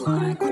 like